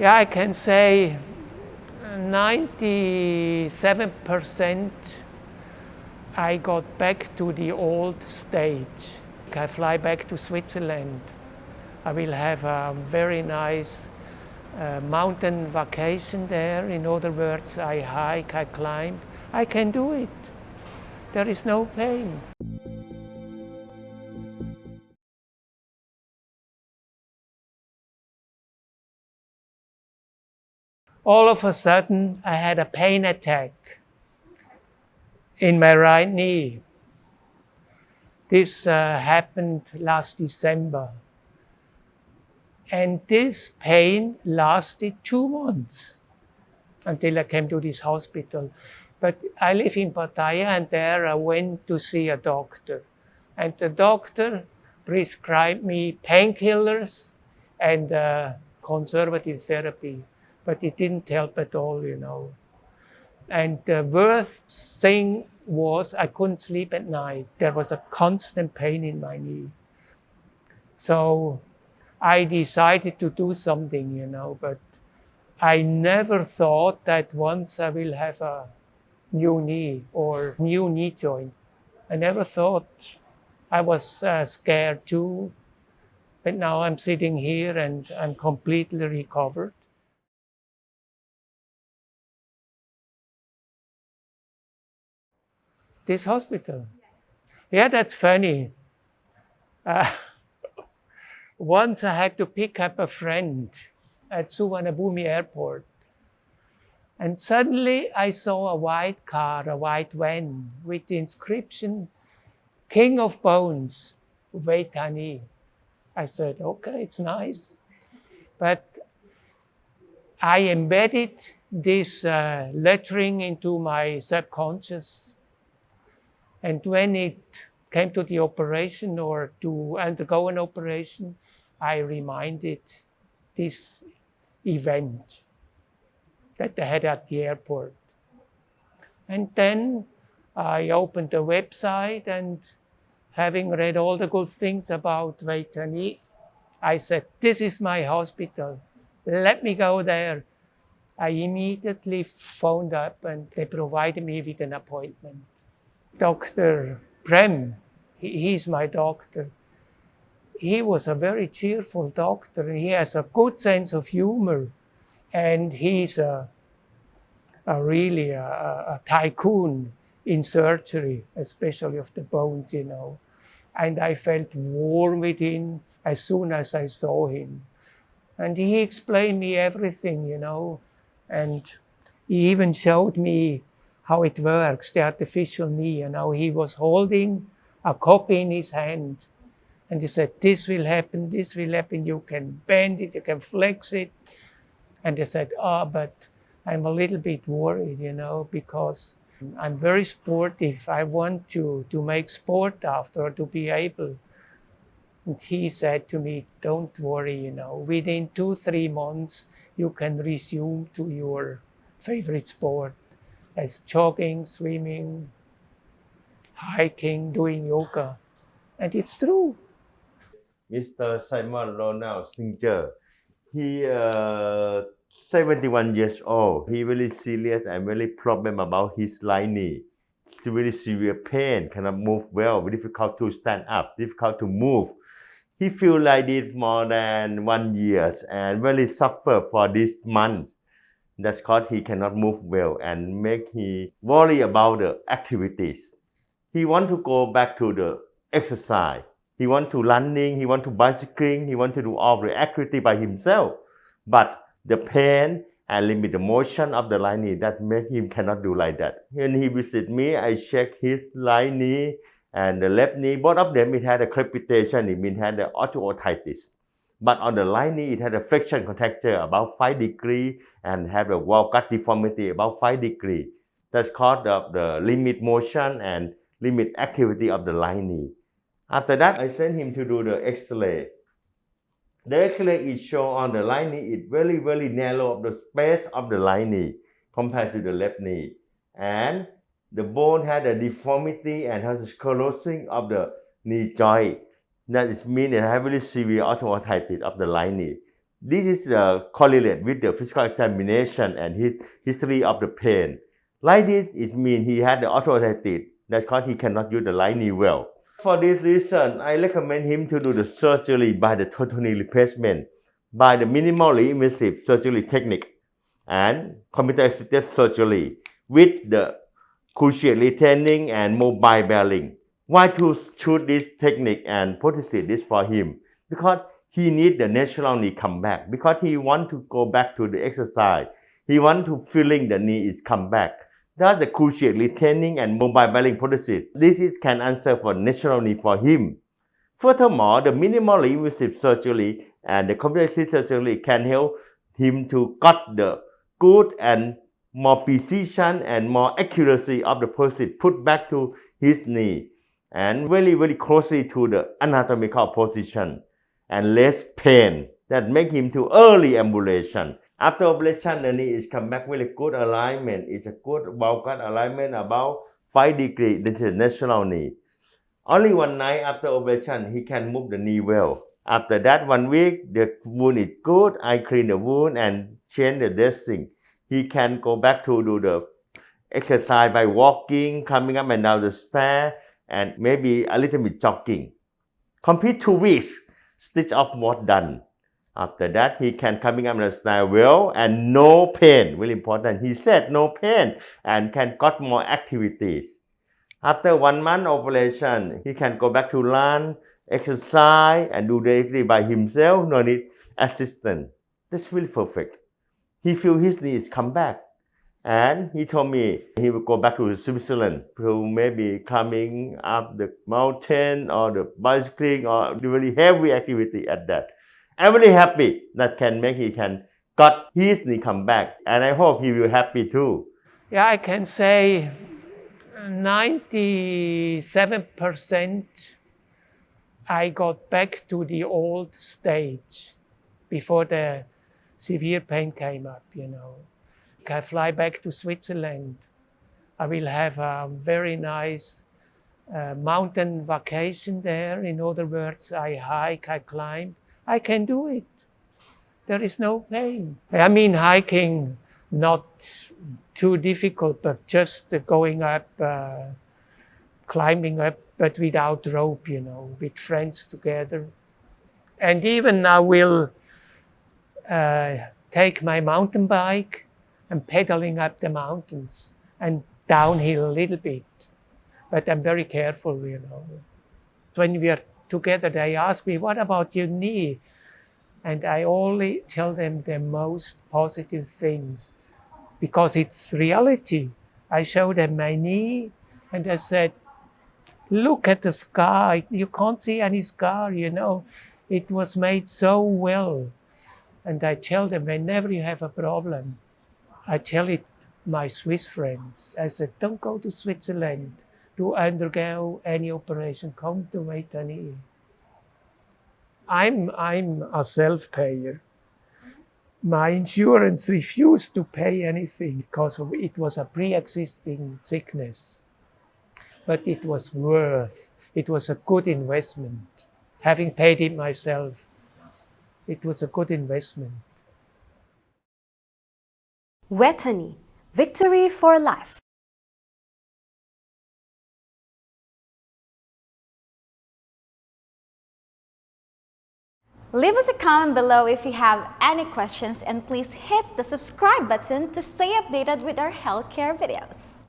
Yeah, I can say 97% I got back to the old stage. I fly back to Switzerland. I will have a very nice uh, mountain vacation there. In other words, I hike, I climb. I can do it. There is no pain. All of a sudden, I had a pain attack in my right knee. This uh, happened last December. And this pain lasted two months until I came to this hospital. But I live in Pattaya and there I went to see a doctor. And the doctor prescribed me painkillers and uh, conservative therapy. But it didn't help at all, you know. And the worst thing was I couldn't sleep at night. There was a constant pain in my knee. So I decided to do something, you know, but I never thought that once I will have a new knee or new knee joint. I never thought I was uh, scared too, but now I'm sitting here and I'm completely recovered. This hospital? Yeah, that's funny. Uh, once I had to pick up a friend at Suvarnabhumi airport. And suddenly I saw a white car, a white van with the inscription, King of Bones, Vejthani. I said, okay, it's nice. But I embedded this uh, lettering into my subconscious. And when it came to the operation or to undergo an operation, I reminded this event that they had at the airport. And then I opened the website and having read all the good things about Vejthani, I said, this is my hospital. Let me go there. I immediately phoned up and they provided me with an appointment. Dr. Prem, he, he's my doctor he was a very cheerful doctor. He has a good sense of humor, and he's a, a really a, a tycoon in surgery, especially of the bones, you know. And I felt warm within as soon as I saw him. And he explained me everything, you know, and he even showed me how it works, the artificial knee, and how he was holding a copy in his hand and he said, this will happen, this will happen, you can bend it, you can flex it. And they said, oh, but I'm a little bit worried, you know, because I'm very sportive. I want to, to make sport after, to be able. And he said to me, don't worry, you know, within two, three months, you can resume to your favorite sport as jogging, swimming, hiking, doing yoga. And it's true. Mr. Simon Ronald Singer. He uh, 71 years old. He really serious and really problem about his knee. It's very severe pain, cannot move well, difficult to stand up, difficult to move. He feel like this more than one years and really suffer for this month. That's because he cannot move well and make he worry about the activities. He want to go back to the exercise he want to running, he want to bicycling, he want to do all the activity by himself. But the pain and limit the motion of the right knee that make him cannot do like that. When he visit me, I check his right knee and the left knee. Both of them, it had a crepitation, it means had the osteoarthritis. But on the right knee, it had a flexion contracture about 5 degree and had a valgus deformity about 5 degree. That's called the, the limit motion and limit activity of the right knee. After that, I sent him to do the X-ray. The X-ray is show on the right knee, it very, very narrow of the space of the right knee compared to the left knee. And the bone had a deformity and has a sclerosing of the knee joint. That is mean has very severe osteoarthritis of the knee. This is uh, correlate with the physical examination and his history of the pain. Like this, it means he had the arthritis. That's because he cannot use the knee well. For this reason, I recommend him to do the surgery by the total knee replacement by the minimally invasive surgery technique and computer-assisted surgery with the cruciate retaining and mobile bearing. Why to choose this technique and prosthesis this for him? Because he need the natural knee come back. Because he want to go back to the exercise. He want to feeling the knee is come back. That's the cruciate retaining and mobile bearing prosthesis. This is can answer for natural knee for him. Furthermore, the minimally invasive surgery and the comprehensive surgery can help him to cut the good and more precision and more accuracy of the prosthesis put back to his knee and very very closely to the anatomical position and less pain that make him to early ambulation. After operation, the knee is come back with a good alignment. It's a good valgus alignment about 5 degree. This is natural knee. Only one night after operation, he can move the knee well. After that one week, the wound is good. I clean the wound and change the dressing. He can go back to do the exercise by walking, coming up and down the stair, and maybe a little bit jogging. Complete two weeks, stitch up was done. After that, he can coming up the stair well and no pain. really important. He said no pain and can got more activities. After one month operation, he can go back to run, exercise, and do directly by himself. No need assistant. That's really perfect. He feel his needs come back. And he told me he will go back to Switzerland to maybe climbing up the mountain or the bicycling or really heavy activity at that. I'm really happy that can make he can got his knee come back. And I hope he will happy too. Yeah, I can say 97% I got back to the old stage before the severe pain came up, you know. I fly back to Switzerland. I will have a very nice uh, mountain vacation there. In other words, I hike, I climb. I can do it. There is no pain. I mean, hiking, not too difficult, but just going up, uh, climbing up, but without rope, you know, with friends together. And even I will uh, take my mountain bike and pedaling up the mountains and downhill a little bit. But I'm very careful, you know. When we are together, they ask me, what about your knee? And I only tell them the most positive things because it's reality. I show them my knee and I said, look at the scar. You can't see any scar, you know. It was made so well. And I tell them whenever you have a problem, I tell it my Swiss friends. I said, don't go to Switzerland to undergo any operation. Come to Vejthani. I'm, I'm a self-payer my insurance refused to pay anything because it was a pre-existing sickness. But it was worth, it was a good investment. Having paid it myself, it was a good investment. Vejthani, victory for life. Leave us a comment below if you have any questions and please hit the subscribe button to stay updated with our healthcare videos.